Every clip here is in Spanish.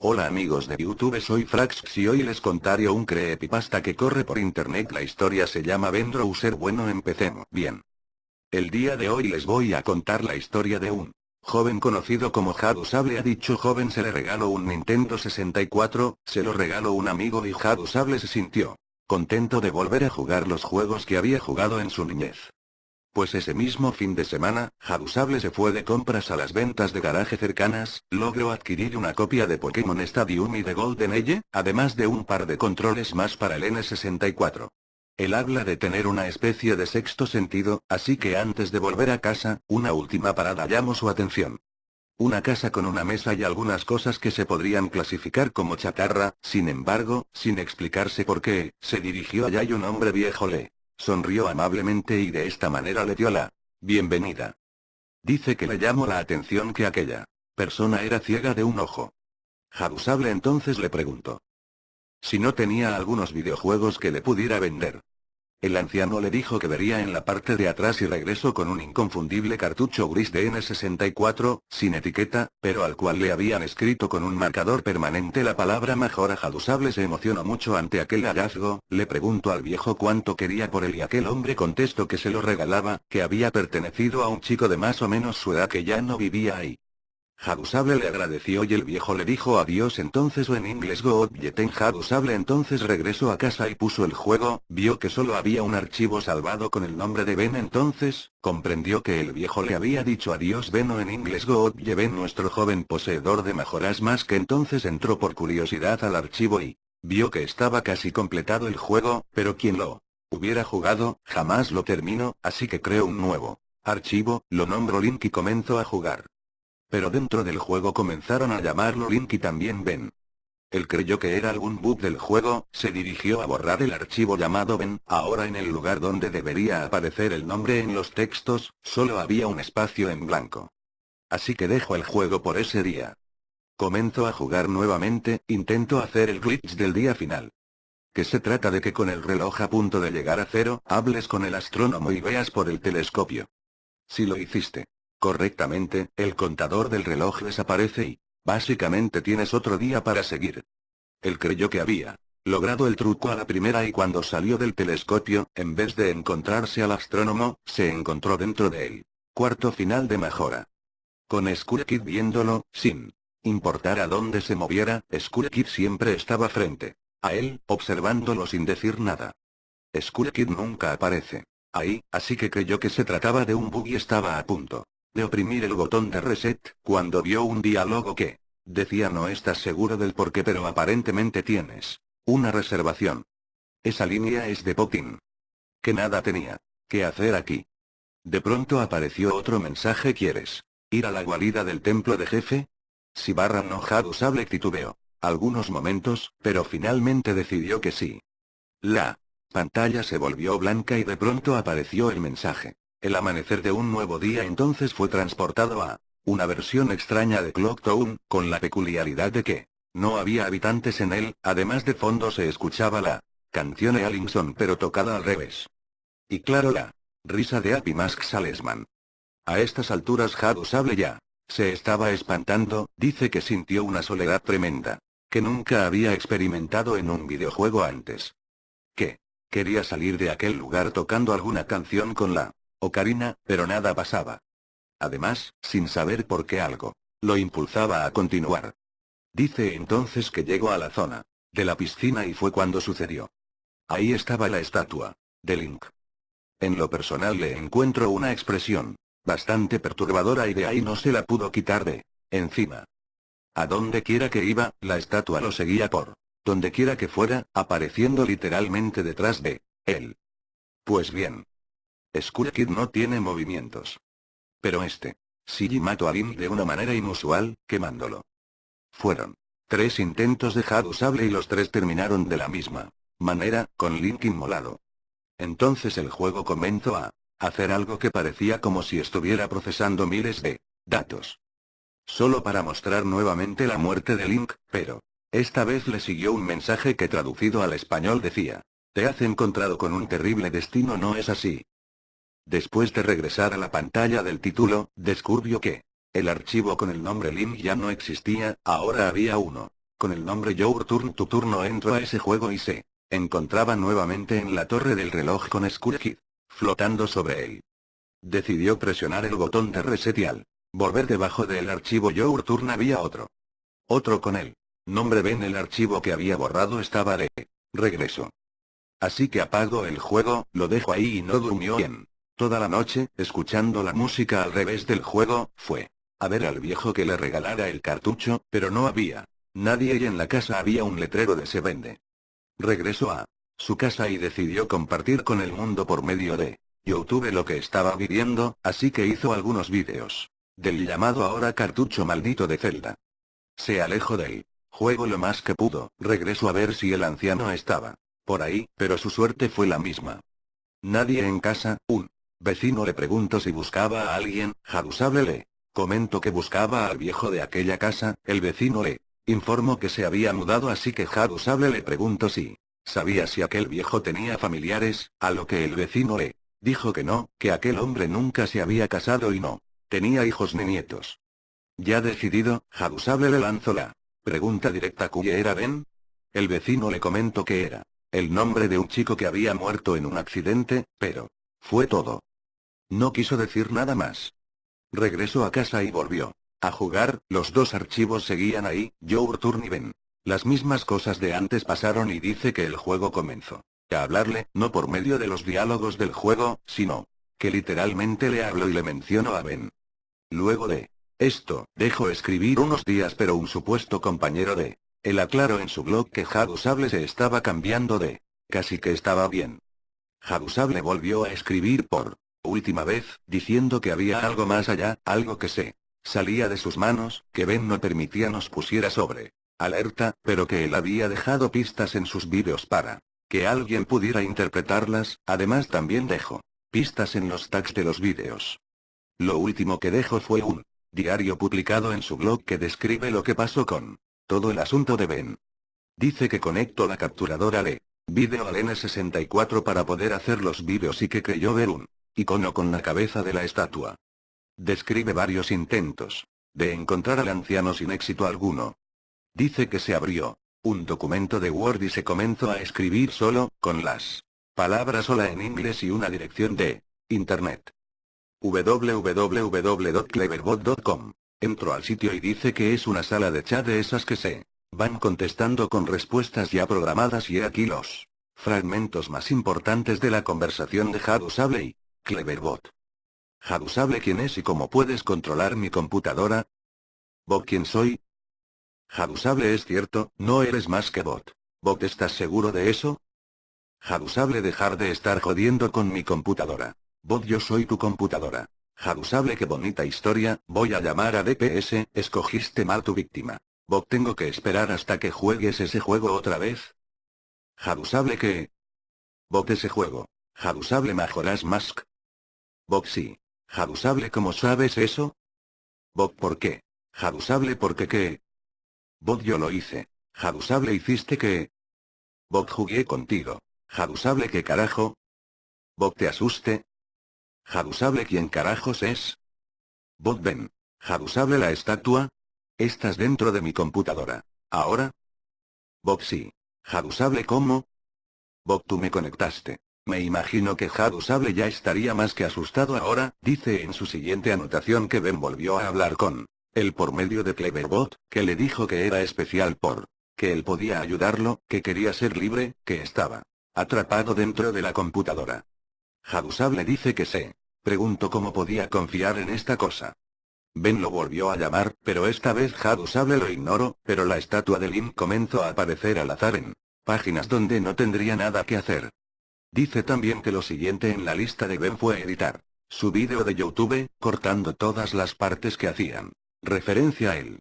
Hola amigos de YouTube soy Frax y hoy les contaré un creepypasta que corre por internet la historia se llama Ben Browser bueno empecemos bien. El día de hoy les voy a contar la historia de un joven conocido como Sable a dicho joven se le regaló un Nintendo 64, se lo regaló un amigo y Sable se sintió contento de volver a jugar los juegos que había jugado en su niñez. Pues ese mismo fin de semana, Jadusable se fue de compras a las ventas de garaje cercanas, logró adquirir una copia de Pokémon Stadium y de Golden Age, además de un par de controles más para el N64. Él habla de tener una especie de sexto sentido, así que antes de volver a casa, una última parada llamó su atención. Una casa con una mesa y algunas cosas que se podrían clasificar como chatarra, sin embargo, sin explicarse por qué, se dirigió allá y un hombre viejo le Sonrió amablemente y de esta manera le dio la bienvenida. Dice que le llamó la atención que aquella persona era ciega de un ojo. Jadusable entonces le preguntó si no tenía algunos videojuegos que le pudiera vender. El anciano le dijo que vería en la parte de atrás y regresó con un inconfundible cartucho gris de N64, sin etiqueta, pero al cual le habían escrito con un marcador permanente la palabra mejora Jadusable se emocionó mucho ante aquel hallazgo, le preguntó al viejo cuánto quería por él y aquel hombre contestó que se lo regalaba, que había pertenecido a un chico de más o menos su edad que ya no vivía ahí. Jadusable le agradeció y el viejo le dijo adiós entonces o en inglés go en Jadusable entonces regresó a casa y puso el juego, vio que solo había un archivo salvado con el nombre de Ben entonces, comprendió que el viejo le había dicho adiós Ben o en inglés go Ben nuestro joven poseedor de mejoras más que entonces entró por curiosidad al archivo y vio que estaba casi completado el juego, pero quien lo hubiera jugado, jamás lo terminó, así que creó un nuevo archivo, lo nombró Link y comenzó a jugar. Pero dentro del juego comenzaron a llamarlo Link y también Ben. Él creyó que era algún bug del juego, se dirigió a borrar el archivo llamado Ben, ahora en el lugar donde debería aparecer el nombre en los textos, solo había un espacio en blanco. Así que dejó el juego por ese día. Comenzó a jugar nuevamente, intento hacer el glitch del día final. Que se trata de que con el reloj a punto de llegar a cero, hables con el astrónomo y veas por el telescopio. Si lo hiciste correctamente, el contador del reloj desaparece y, básicamente tienes otro día para seguir. Él creyó que había logrado el truco a la primera y cuando salió del telescopio, en vez de encontrarse al astrónomo, se encontró dentro de él. Cuarto final de mejora. Con Skull viéndolo, sin importar a dónde se moviera, Skull siempre estaba frente a él, observándolo sin decir nada. Skull nunca aparece ahí, así que creyó que se trataba de un bug y estaba a punto de oprimir el botón de reset, cuando vio un diálogo que decía no estás seguro del por qué pero aparentemente tienes una reservación. Esa línea es de Potin. Que nada tenía que hacer aquí. De pronto apareció otro mensaje ¿quieres ir a la guarida del templo de jefe? Si barra enojado sable titubeó algunos momentos, pero finalmente decidió que sí. La pantalla se volvió blanca y de pronto apareció el mensaje. El amanecer de un nuevo día entonces fue transportado a una versión extraña de Clocktown, con la peculiaridad de que no había habitantes en él, además de fondo se escuchaba la canción de Allinson pero tocada al revés. Y claro la risa de Happy Mask Salesman. A estas alturas Jadu Sable ya se estaba espantando, dice que sintió una soledad tremenda, que nunca había experimentado en un videojuego antes. Que quería salir de aquel lugar tocando alguna canción con la Ocarina, pero nada pasaba. Además, sin saber por qué algo, lo impulsaba a continuar. Dice entonces que llegó a la zona de la piscina y fue cuando sucedió. Ahí estaba la estatua de Link. En lo personal le encuentro una expresión bastante perturbadora y de ahí no se la pudo quitar de encima. A donde quiera que iba, la estatua lo seguía por donde quiera que fuera, apareciendo literalmente detrás de él. Pues bien, Skull Kid no tiene movimientos. Pero este. Sigi mató a Link de una manera inusual, quemándolo. Fueron tres intentos de Jadu Sable y los tres terminaron de la misma manera, con Link inmolado. Entonces el juego comenzó a hacer algo que parecía como si estuviera procesando miles de datos. Solo para mostrar nuevamente la muerte de Link, pero esta vez le siguió un mensaje que traducido al español decía, te has encontrado con un terrible destino no es así, Después de regresar a la pantalla del título, descubrió que el archivo con el nombre Lim ya no existía, ahora había uno con el nombre Your Turn tu turno entró a ese juego y se encontraba nuevamente en la torre del reloj con Skull Kid, flotando sobre él. Decidió presionar el botón de reset y al volver debajo del archivo Your Turn había otro. Otro con él. Nombre Ben el archivo que había borrado estaba de regreso. Así que apago el juego, lo dejo ahí y no durmió bien. Toda la noche, escuchando la música al revés del juego, fue a ver al viejo que le regalara el cartucho, pero no había nadie y en la casa había un letrero de se vende. Regresó a su casa y decidió compartir con el mundo por medio de YouTube lo que estaba viviendo, así que hizo algunos vídeos del llamado ahora cartucho maldito de Zelda. Se alejó del juego lo más que pudo, regresó a ver si el anciano estaba por ahí, pero su suerte fue la misma. Nadie en casa, un vecino le preguntó si buscaba a alguien, Jarusable le comentó que buscaba al viejo de aquella casa, el vecino le informó que se había mudado así que Jarusable le preguntó si sabía si aquel viejo tenía familiares, a lo que el vecino le dijo que no, que aquel hombre nunca se había casado y no tenía hijos ni nietos. Ya decidido, Jarusable le lanzó la pregunta directa ¿cuya era Ben? El vecino le comentó que era el nombre de un chico que había muerto en un accidente, pero fue todo. No quiso decir nada más. Regresó a casa y volvió. A jugar, los dos archivos seguían ahí, Your Turn y Ben. Las mismas cosas de antes pasaron y dice que el juego comenzó. A hablarle, no por medio de los diálogos del juego, sino que literalmente le habló y le mencionó a Ben. Luego de esto, dejó escribir unos días pero un supuesto compañero de él aclaró en su blog que Jadusable se estaba cambiando de casi que estaba bien. Jadusable volvió a escribir por última vez, diciendo que había algo más allá, algo que se salía de sus manos, que Ben no permitía nos pusiera sobre alerta, pero que él había dejado pistas en sus vídeos para que alguien pudiera interpretarlas, además también dejó pistas en los tags de los vídeos. Lo último que dejó fue un diario publicado en su blog que describe lo que pasó con todo el asunto de Ben. Dice que conectó la capturadora de vídeo al N64 para poder hacer los vídeos y que creyó ver un icono con la cabeza de la estatua. Describe varios intentos de encontrar al anciano sin éxito alguno. Dice que se abrió un documento de Word y se comenzó a escribir solo, con las palabras sola en inglés y una dirección de Internet. www.cleverbot.com. Entró al sitio y dice que es una sala de chat de esas que se van contestando con respuestas ya programadas y aquí los fragmentos más importantes de la conversación de Hadusable y Cleverbot. Hadusable quién es y cómo puedes controlar mi computadora. Bot quién soy. Hadusable es cierto, no eres más que bot. Bot ¿estás seguro de eso? Hadusable dejar de estar jodiendo con mi computadora. Bot yo soy tu computadora. Jadusable qué bonita historia, voy a llamar a DPS, escogiste mal tu víctima. Bob tengo que esperar hasta que juegues ese juego otra vez. Jadusable que... Bob ese juego. Jadusable Majoras Mask. Bob sí. Jadusable ¿cómo sabes eso? Bob ¿por qué? Jadusable porque qué? Bob yo lo hice. Jadusable hiciste que... Bob jugué contigo. Jadusable qué carajo? Bob te asuste, ¿Jadusable quién carajos es? Bob Ben. ¿Jadusable la estatua? Estás dentro de mi computadora. ¿Ahora? Bob sí. ¿Jadusable cómo? Bob tú me conectaste. Me imagino que Jadusable ya estaría más que asustado ahora, dice en su siguiente anotación que Ben volvió a hablar con él por medio de Cleverbot, que le dijo que era especial por que él podía ayudarlo, que quería ser libre, que estaba atrapado dentro de la computadora. Jadusable dice que se preguntó cómo podía confiar en esta cosa. Ben lo volvió a llamar, pero esta vez Jadusable lo ignoró, pero la estatua de Link comenzó a aparecer al azar en páginas donde no tendría nada que hacer. Dice también que lo siguiente en la lista de Ben fue editar su vídeo de YouTube, cortando todas las partes que hacían referencia a él.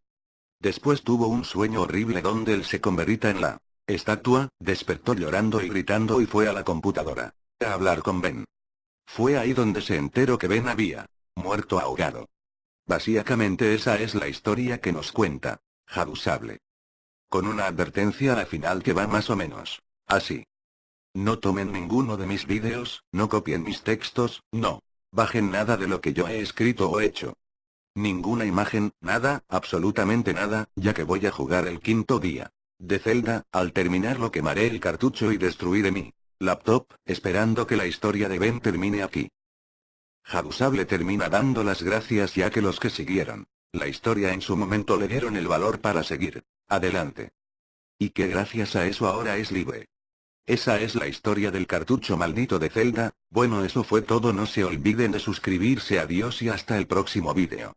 Después tuvo un sueño horrible donde él se convertía en la estatua, despertó llorando y gritando y fue a la computadora a hablar con Ben. Fue ahí donde se enteró que Ben había muerto ahogado. Básicamente esa es la historia que nos cuenta, Jadusable. Con una advertencia al final que va más o menos. Así. No tomen ninguno de mis vídeos, no copien mis textos, no. Bajen nada de lo que yo he escrito o hecho. Ninguna imagen, nada, absolutamente nada, ya que voy a jugar el quinto día. De Zelda, al terminar lo quemaré el cartucho y destruiré mi laptop, esperando que la historia de Ben termine aquí. Jabusable termina dando las gracias ya que los que siguieron la historia en su momento le dieron el valor para seguir adelante. Y que gracias a eso ahora es libre. Esa es la historia del cartucho maldito de Zelda, bueno eso fue todo. No se olviden de suscribirse. Adiós y hasta el próximo vídeo.